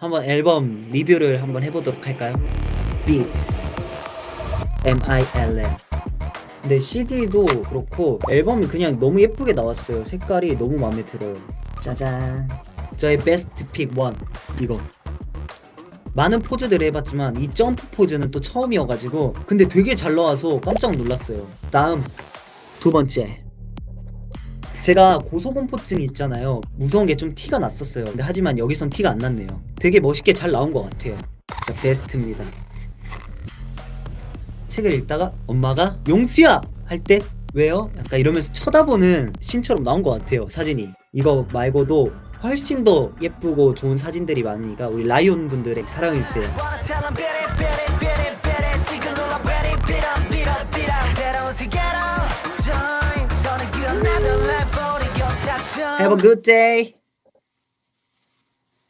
한번 앨범 리뷰를 한번 해보도록 할까요? Beat. M-I-L-M 근데 CD도 그렇고 앨범이 그냥 너무 예쁘게 나왔어요. 색깔이 너무 마음에 들어요. 짜잔. 저의 베스트 픽 1 이거. 많은 포즈들을 해봤지만 이 점프 포즈는 또 처음이어가지고 근데 되게 잘 나와서 깜짝 놀랐어요. 다음. 두 번째. 제가 고소공포증이 있잖아요. 무서운 게 좀 티가 났었어요. 근데 하지만 여기선 티가 안 났네요 되게 멋있게 잘 나온 것 같아요. 진짜 베스트입니다. 책을 읽다가 엄마가 용수야! 할 때 왜요? 약간 이러면서 쳐다보는 신처럼 나온 것 같아요 사진이. 이거 말고도 훨씬 더 예쁘고 좋은 사진들이 많으니까 우리 라이온 분들에게 사랑해주세요. Have a good day